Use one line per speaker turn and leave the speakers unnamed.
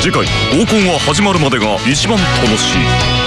次回合コンは始まるまでが一番楽しい